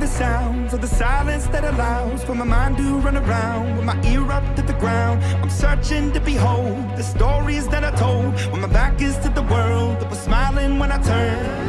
The sounds of the silence that allows for my mind to run around with my ear up to the ground. I'm searching to behold the stories that I told when my back is to the world that was smiling when I turned.